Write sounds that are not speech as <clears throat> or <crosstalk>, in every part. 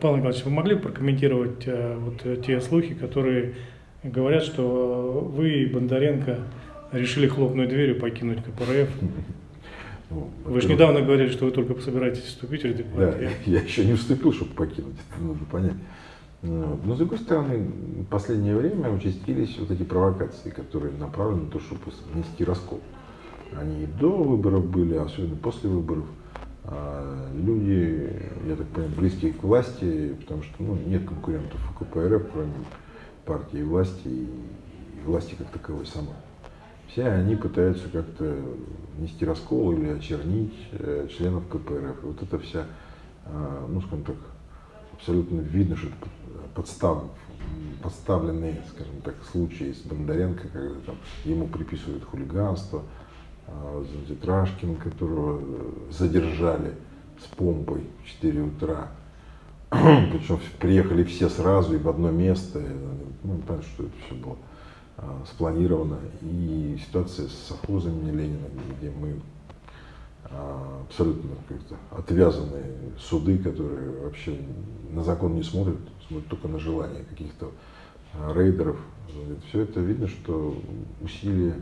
Павел Николаевич, вы могли бы прокомментировать э, вот э, те слухи, которые говорят, что вы и Бондаренко решили хлопнуть дверью, покинуть КПРФ? Ну, вы же недавно говорили, что вы только собираетесь вступить в эти партии. Да, я еще не вступил, чтобы покинуть, это нужно понять. Но, с другой стороны, в последнее время участились вот эти провокации, которые направлены на то, чтобы внести раскол. Они и до выборов были, особенно после выборов. А люди, я так понимаю, близкие к власти, потому что ну, нет конкурентов у КПРФ, кроме партии власти и власти как таковой самой. Все они пытаются как-то нести раскол или очернить э, членов КПРФ. И вот это вся, э, ну скажем так, абсолютно видно, что это подстав, подставленные, скажем так, случаи с Бондаренко, когда там ему приписывают хулиганство, а, Тетражкин, которого э, задержали с помпой в 4 утра. <clears throat> Причем приехали все сразу и в одно место. Ну, понятно, что это все было а, спланировано. И ситуация с совхозами Ленина, где мы а, абсолютно как-то отвязанные суды, которые вообще на закон не смотрят, смотрят только на желание каких-то рейдеров. Все это видно, что усилия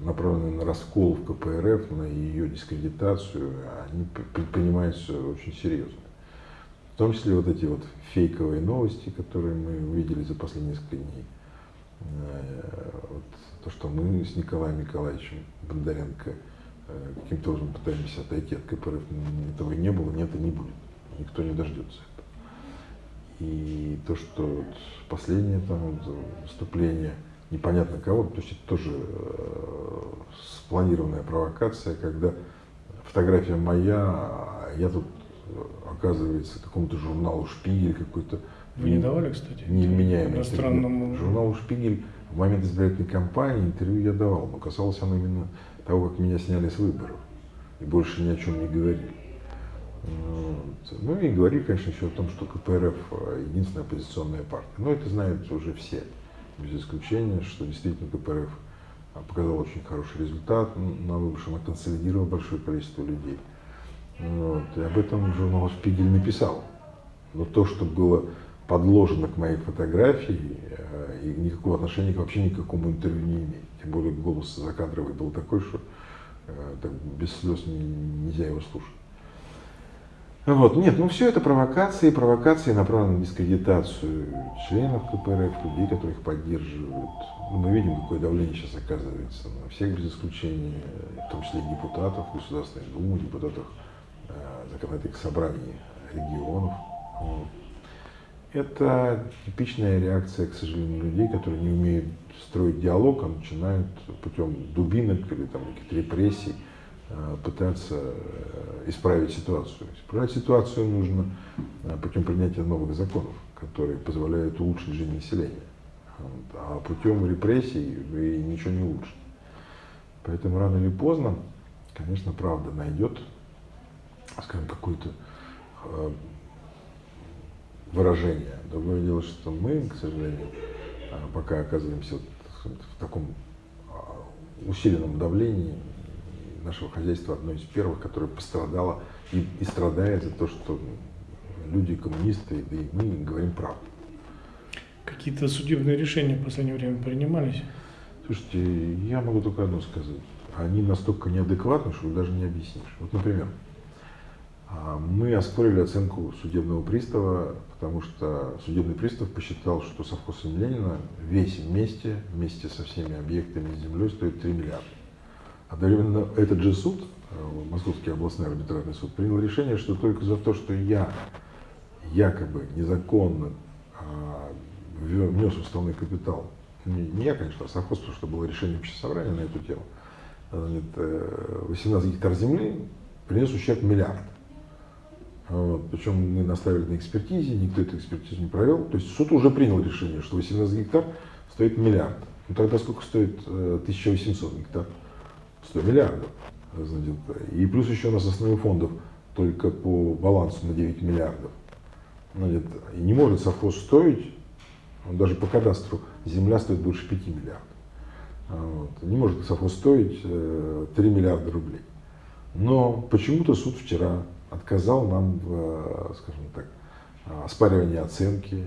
направленные на раскол в КПРФ, на ее дискредитацию, они предпринимаются очень серьезно. В том числе вот эти вот фейковые новости, которые мы увидели за последние несколько дней. Э, вот то, что мы с Николаем Николаевичем Бондаренко э, каким-то образом пытаемся отойти от КПРФ, этого и не было, нет и не будет. Никто не дождется этого. И то, что вот последнее там выступление – непонятно кого, то есть это тоже э, спланированная провокация, когда фотография моя, а я тут, оказывается, какому-то журналу «Шпигель» какой-то. Вы не давали, кстати? Невменяемый иностранному... Журналу «Шпигель» в момент избирательной кампании интервью я давал, но касалось оно именно того, как меня сняли с выборов. И больше ни о чем не говорили. Вот. Ну и говорили, конечно, еще о том, что КПРФ единственная оппозиционная партия. Но это знают уже все без исключения, что действительно КПРФ показал очень хороший результат на выборах, она консолидировала большое количество людей. Вот. И об этом журнал «Шпигель» написал. Но то, что было подложено к моей фотографии, э, и никакого отношения вообще ни к какому интервью не имеет. Тем более голос закадровый был такой, что э, так, без слез нельзя его слушать. Вот. Нет, ну все это провокации, провокации направлены на дискредитацию членов КПРФ, людей, которые их поддерживают. Ну, мы видим, какое давление сейчас оказывается на всех без исключения, в том числе депутатов Государственной Думы, депутатов э, законодательных собраний регионов. Вот. Это типичная реакция, к сожалению, людей, которые не умеют строить диалог, а начинают путем дубинок или там, каких-то репрессий пытаться э, исправить ситуацию. Исправить ситуацию нужно э, путем принятия новых законов, которые позволяют улучшить жизнь населения. А путем репрессий вы ничего не улучшите. Поэтому рано или поздно, конечно, правда найдет, скажем, какое-то выражение. Другое дело, что мы, к сожалению, пока оказываемся в таком усиленном давлении, нашего хозяйства одно из первых, которое пострадало и, и страдает за то, что люди коммунисты, да и мы говорим правду. Какие-то судебные решения в последнее время принимались? Слушайте, я могу только одно сказать. Они настолько неадекватны, что даже не объяснишь. Вот, например, а, мы оспорили оценку судебного пристава, потому что судебный пристав посчитал, что совхоз имени Ленина весь вместе, вместе со всеми объектами землей стоит 3 миллиарда. Одновременно этот же суд, э, Московский областной арбитражный суд, принял решение, что только за то, что я якобы незаконно а, внес уставной капитал, не, я, конечно, а совхоз, потому что было решение общества собрания на эту тему, 18 э, гектар земли принес ущерб миллиард. Вот. Причем мы наставили на экспертизе, никто эту экспертизу не провел. То есть суд уже принял решение, что 18 гектар стоит миллиард. Ну тогда сколько стоит 1800 э, гектар? 100 миллиардов. И плюс еще у нас основных фондов только по балансу на 9 миллиардов. Значит, и не может совхоз стоить, он даже по кадастру, земля стоит больше 5 миллиардов. Вот. Не может совхоз стоить 3 э, миллиарда рублей. Но почему-то суд вчера отказал нам в, скажем так, оспаривание оценки.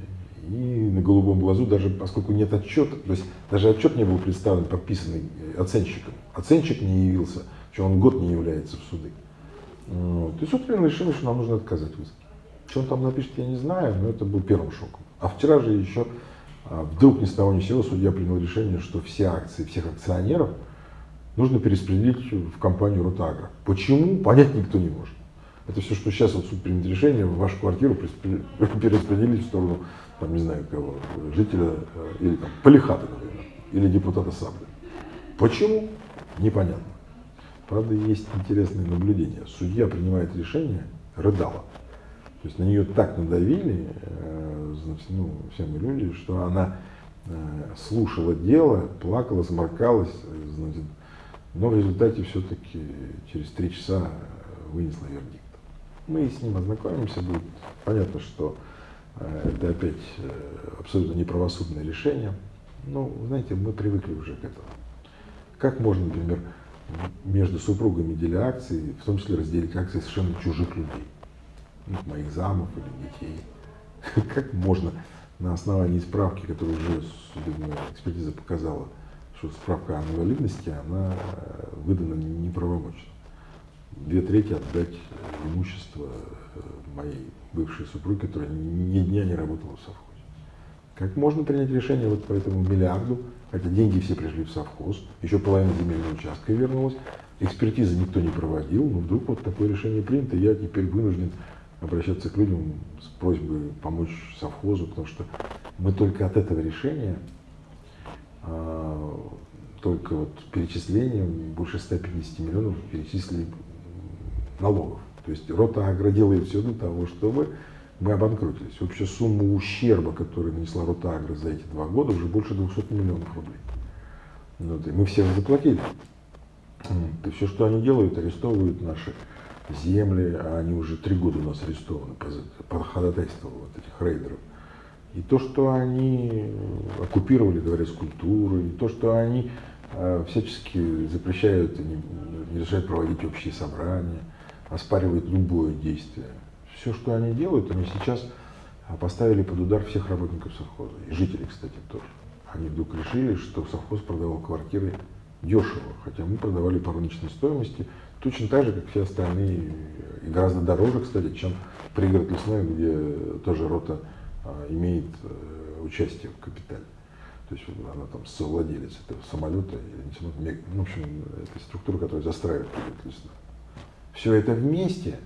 И на голубом глазу, даже поскольку нет отчета, то есть даже отчет не был представлен, подписанный оценщиком. Оценщик не явился, что он год не является в суды. Вот. И суд решение, что нам нужно отказать в иске. Что он там напишет, я не знаю, но это был первым шоком. А вчера же еще а, вдруг ни с того ни с сего судья принял решение, что все акции всех акционеров нужно перераспределить в компанию Ротагра. Почему, понять никто не может. Это все, что сейчас вот суд примет решение, вашу квартиру <laughs> перераспределить в сторону, там, не знаю кого, жителя э, или там, Полихата, например, или депутата Сабля. Почему? Непонятно. Правда, есть интересное наблюдение. Судья принимает решение, рыдала. То есть на нее так надавили, э, ну, все мы люди, что она э, слушала дело, плакала, сморкалась, значит, но в результате все-таки через три часа вынесла вердикт. Мы с ним ознакомимся, будет понятно, что э, это опять абсолютно неправосудное решение. Но, знаете, мы привыкли уже к этому. Как можно, например, между супругами деля акции, в том числе разделить акции совершенно чужих людей? моих замов или детей. <laughs> Как можно на основании справки, которую уже судебная экспертиза показала, что справка о инвалидности, она э, выдана неправомочно. Две трети отдать имущество э, моей бывшей супруги, которая ни дня не работала в совхозе. Как можно принять решение вот по этому миллиарду, хотя деньги все пришли в совхоз, еще половина земельного участка вернулась, экспертизы никто не проводил, но вдруг вот такое решение принято, я теперь вынужден обращаться к людям с просьбой помочь совхозу, потому что мы только от этого решения, а, только вот перечислением больше 150 миллионов перечислили налогов. То есть рота Агро делает все для того, чтобы мы обанкротились. Общая сумма ущерба, которую нанесла рота Агро за эти два года, уже больше 200 миллионов рублей. Вот, и мы всех заплатили. И все, что они делают, арестовывают наши земли, а они уже три года у нас арестованы по, ходатайству вот этих рейдеров. И то, что они оккупировали дворец культуры, и то, что они э, всячески запрещают и не, не разрешают проводить общие собрания, оспаривают любое действие. Все, что они делают, они сейчас поставили под удар всех работников совхоза, и жителей, кстати, тоже. Они вдруг решили, что совхоз продавал квартиры дешево, хотя мы продавали по рыночной стоимости, точно так же, как все остальные, и гораздо дороже, кстати, чем пригород лесной, где тоже рота а, имеет а, участие в капитале. То есть она там совладелец этого самолета, или в общем, это структура, которая застраивает пригород лесной. Все это вместе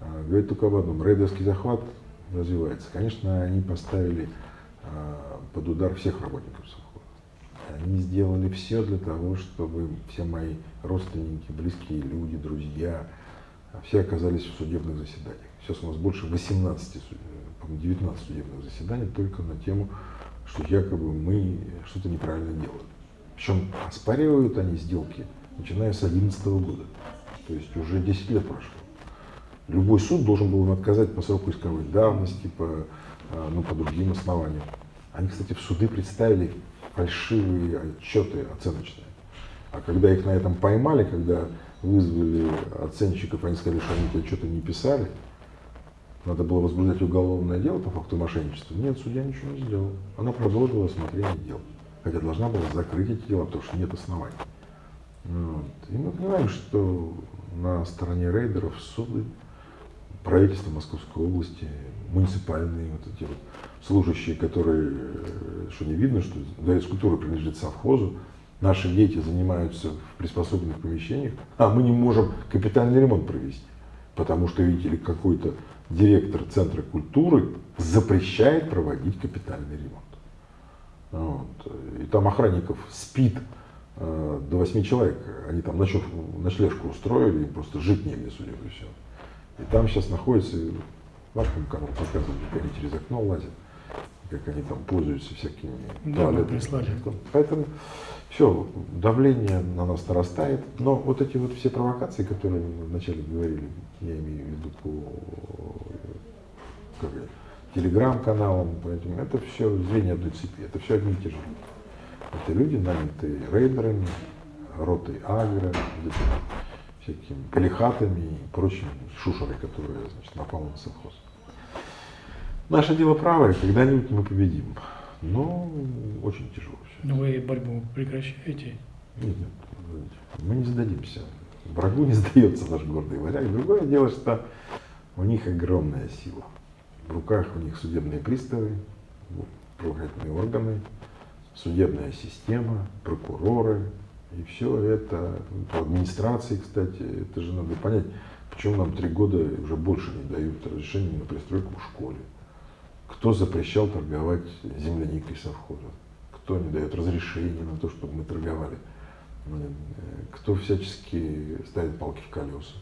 а, говорит только об одном. Рейдерский захват развивается. Конечно, они поставили а, под удар всех работников они сделали все для того, чтобы все мои родственники, близкие люди, друзья, все оказались в судебных заседаниях. Сейчас у нас больше 18, 19 судебных заседаний только на тему, что якобы мы что-то неправильно делаем. Причем оспаривают они сделки, начиная с 2011 года. То есть уже 10 лет прошло. Любой суд должен был им отказать по сроку исковой давности, по, а, ну, по другим основаниям. Они, кстати, в суды представили фальшивые отчеты оценочные. А когда их на этом поймали, когда вызвали оценщиков, они сказали, что они эти отчеты не писали, надо было возбуждать уголовное дело по факту мошенничества. Нет, судья ничего не сделал. Она продолжила осмотрение дел. Хотя должна была закрыть эти дела, потому что нет оснований. Вот. И мы понимаем, что на стороне рейдеров суды, правительство Московской области, муниципальные вот эти вот служащие, которые, э, что не видно, что дворец культуры принадлежит совхозу, наши дети занимаются в приспособленных помещениях, а мы не можем капитальный ремонт провести, потому что, видите ли, какой-то директор Центра культуры запрещает проводить капитальный ремонт. Вот. И там охранников спит э, до восьми человек, они там ночлег, ночлежку устроили, им просто жить негде, судя по всему. И там сейчас находится, вашему каналу показывают, как они через окно лазят как они там пользуются всякими да, прислали. Поэтому все, давление на нас нарастает. Но вот эти вот все провокации, которые мы вначале говорили, я имею в виду по телеграм-каналам, это все звенья одной цепи, это все одни и те же люди. Это люди, нанятые рейдерами, ротой агро, всякими пелихатами и прочими шушерой, которые значит, напала на совхоз. Наше дело правое, когда-нибудь мы победим. Но очень тяжело все. Но вы борьбу прекращаете? Нет, нет, мы не сдадимся. Врагу не <laughs> сдается наш гордый варяг. Другое дело, что у них огромная сила. В руках у них судебные приставы, правоохранительные органы, судебная система, прокуроры. И все это, по администрации, кстати, это же надо понять, почему нам три года уже больше не дают разрешения на пристройку в школе. Кто запрещал торговать земляникой совхоза? Кто не дает разрешения на то, чтобы мы торговали? Э, кто всячески ставит палки в колеса?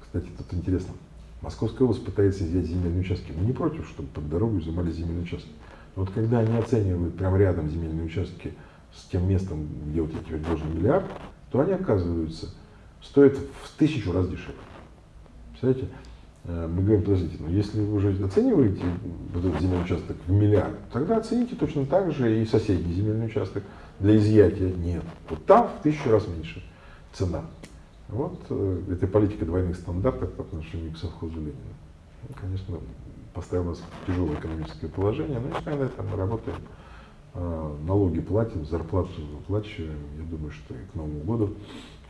Кстати, тут интересно. Московская область пытается взять земельные участки. Мы не против, чтобы под дорогу изымали земельные участки. Вот когда они оценивают прямо рядом земельные участки с тем местом, где вот я тебе должен миллиард, то они оказываются стоят в тысячу раз дешевле. Представляете? Э, мы говорим, подождите, но если вы уже оцениваете вот этот земельный участок в миллиард, тогда оцените точно так же и соседний земельный участок для изъятия. Нет. Вот там в тысячу раз меньше цена. Вот э, эта политика двойных стандартов по отношению к совхозу Ленина. Конечно, поставила нас в тяжелое экономическое положение, но несмотря на это мы работаем, э, налоги платим, зарплату выплачиваем. Я думаю, что и к Новому году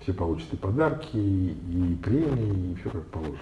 все получат и подарки, и премии, и все как положено.